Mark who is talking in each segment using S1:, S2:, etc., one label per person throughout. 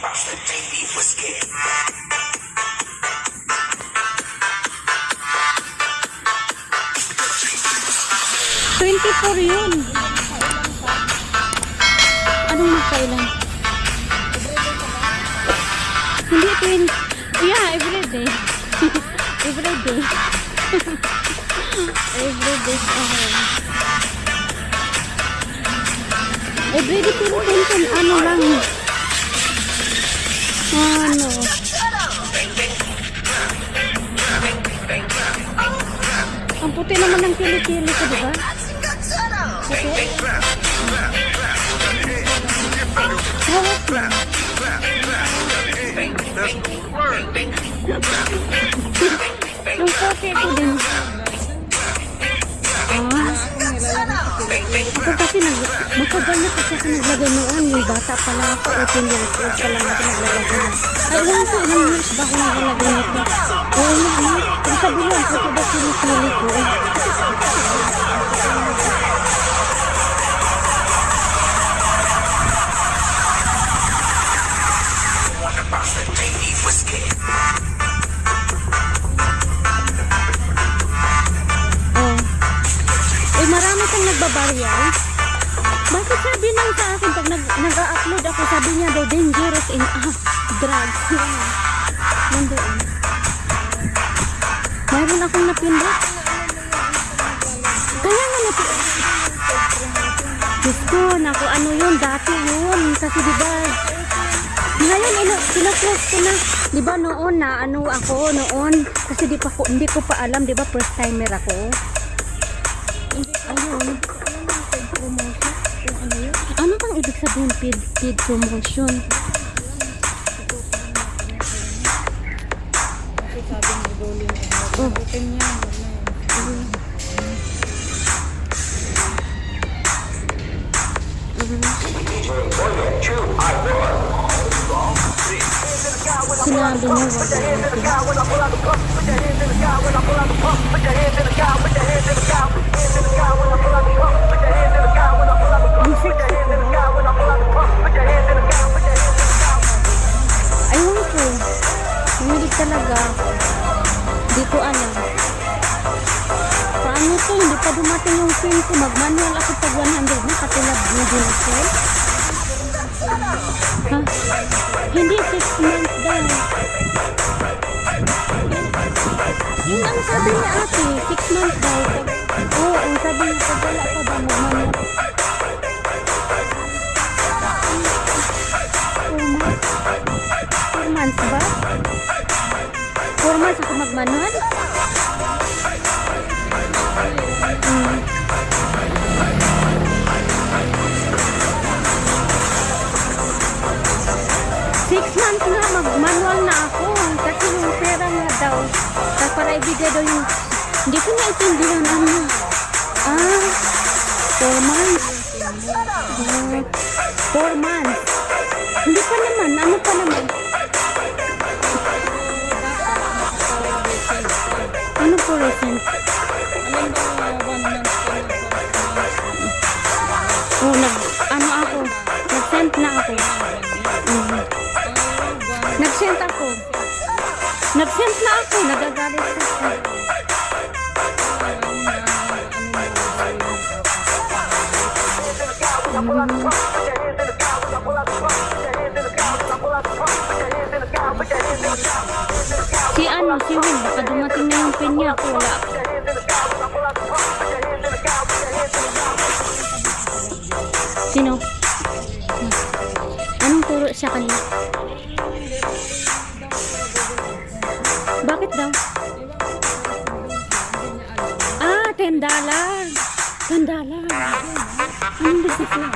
S1: Basta baby was scared.
S2: 24 yun. Anong magkailan? Hindi, 20. Yeah, every day. every day. every day. Okay. Every day pero ano lang. Ano. Ang puti naman ng kili-kili ko, kasi nag, matagal kasi ako naglagay noon. Yung bata pa lang ako, 18 years old pa lang ako naglalagay na. Ay, ilan ko, ilang years ba ako naglalagay nito? Oo na, ano? Ang sabi lang, puti ba kilikili ko? Oh. Eh, marami kang nagbabarya. Bakit sabi nang sa akin pag nag, nag-upload ako, sabi niya daw dangerous in ah, drugs. Nandoon. Mayroon akong napindot. Kaya nga napindot. Diyos ko, naku, ano yun, dati yun. Kasi diba, ngayon, ino, pinapost ko na. Di ba noon na ano ako noon? Kasi di pa ko, hindi ko pa alam, di ba first timer ako? Ayun. Sabihin paid, paid promotion? Oh. Sinabi niya, wag natin. Ang dumating yung pin ko. Mag-manual ako pag 100 na katulad ni Dinasel. Ha? Hindi 6 months daw. Yun ang sabi ni ate, 6 months daw. Oo, oh, ang sabi niya, pag wala pa daw mag-manual. 4 months ba? 4 months ako mag-manual? Six months nga, mag-manual na ako. Kasi yung pera nga daw. Tapos para ibigay daw yung... Hindi ko naintindihan ano. Ah, four months. Ah, four months. Hindi pa naman. Ano pa naman? Ano po recent? Oh, nag, ano ako? Nag-send na ako. Mhm. Nag-send ako. Nag-send na ako. Nagagalit ako. Si ano, si Will, baka dumating na yung pin niya. Ako wala. Sino? Hmm. Anong turo siya kanina? Bakit daw? Ah, 10 dollar. 10 dollar. Anong business na?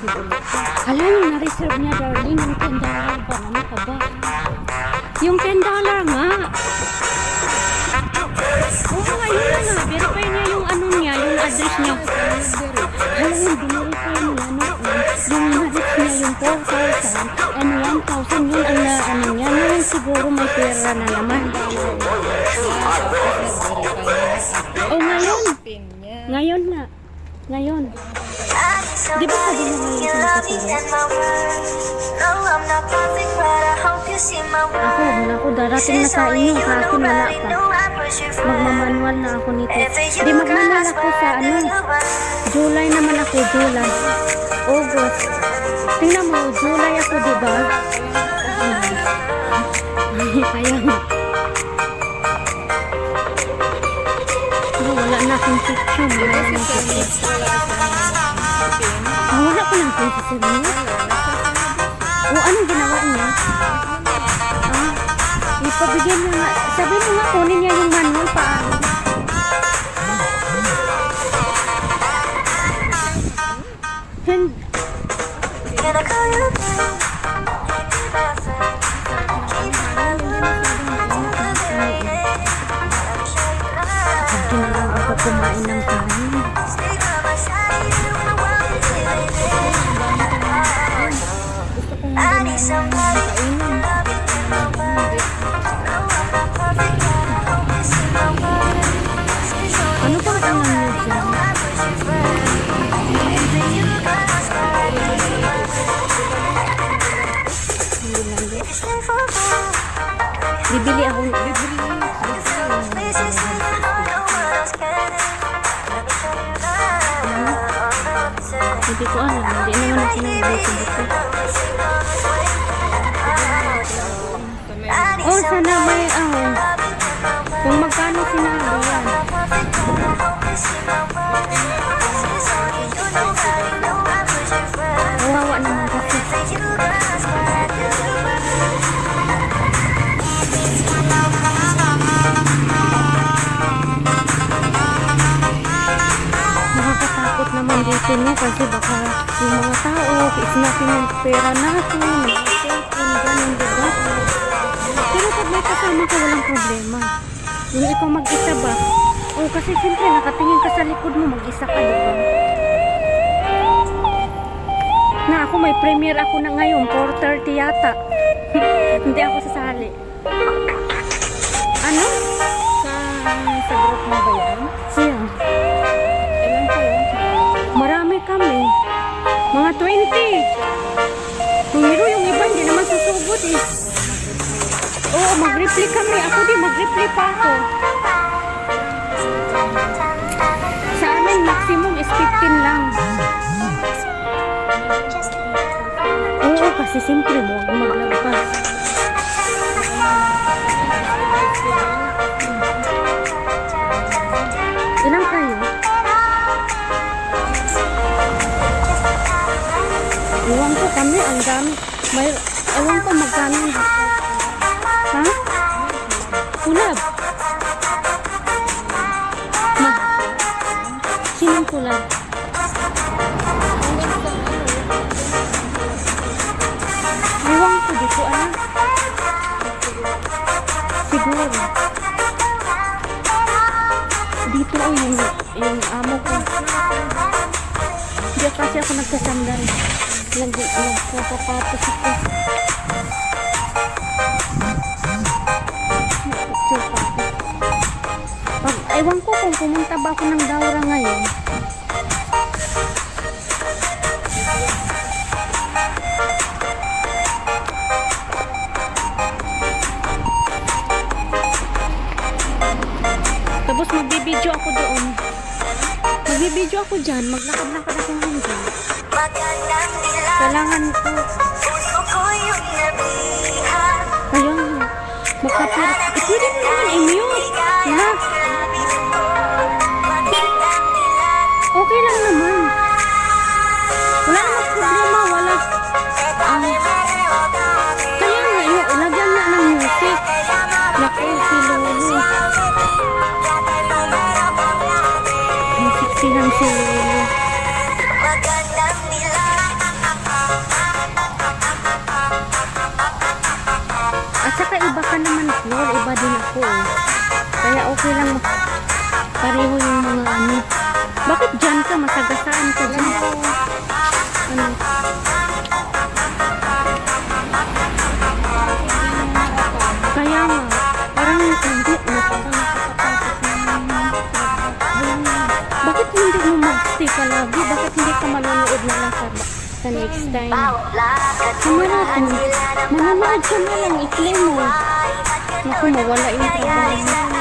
S2: Hala, yung na-reserve niya, darling, yung 10 dollar ba? Ano ka ba? Yung 10 dollar nga. Oo nga, yun na nga. Verify niya yung ano niya, yung address niya. Hala, yung binirify niya, no? Yung na-reach niya yung 4,000 and 1,000 yun ang na, ano niya. Ngayon siguro may pera na naman. O ngayon, ngayon na. Ngayon. Di ba sabi mo ngayon Ako, wala ako. Darating na sa inyo. Sa akin wala pa. Magmamanual na ako nito. Di magmanual ako sa ano. July naman ako, July. August. Tingnan mo, July ako, di ba? Ay, kaya na akong picture. Wala na akong picture. Wala ko ng niya. O, anong ginawa niya? Ah, ipabigyan niya nga. Sabi mo nga, kunin niya yung manual paano. Hin- Hindi
S3: you see my worth. Since you're
S2: Ano bang ang niya dyan?
S3: I push
S2: Hindi ko alam. Hindi naman ako nag-dito dito. Oh, sana may ano. Kung magkano sinabi yan. Kawawa naman kasi. Nakakatakot dito no kasi baka yung mga tao, isnapin yung pera natin, mag-cellphone, ganun, diba? Pero pag may kasama ka, walang problema. Yung ikaw mag-isa ba? O kasi siyempre nakatingin ka sa likod mo, mag-isa ka, diba? Na ako may premiere ako na ngayon, 4.30 yata. Hindi ako sasali. Ano?
S4: Sa, sa group mo ba yan?
S2: Siya. Mga 20. Pero yung iba hindi naman susugod eh. Oo, mag-reply kami. Ako din, mag-reply pa ako. Sa amin, maximum is 15 lang. Oo, kasi siyempre, huwag maglagpas. Ilang kayo? Iwan ko kami, ang dami. May, ewan ko magkano. Ha? Kulab. Ma. Sinong kulab? Ewan ko, di ko alam. Siguro. Dito o yung, yung amo ko. Hindi kasi ako nagkasandal. Nag nagsasapatos ako. Nagpicture pa ako. Pag, ewan ko kung pumunta ba ako ng Daura ngayon. Tapos magbibideo ako doon. Magbibideo ako dyan. Maglakad-lakad ako dyan. Kailangan ko. Kaya nga. Magkapir. Eh, pwede naman i-mute. Ha? Okay lang naman. Wala namang problema. Wala. Ah, kaya nga, na music. Naku, si siksihan si. At saka iba ka naman, Flor. Iba din ako. eh. Kaya okay lang. Pareho yung mga ano. Bakit dyan ka? Masagasaan ka dyan. Ano?
S3: Next time? Sa marathon, manonood ka na lang, i-play mo. Naku, mawala yung trabaho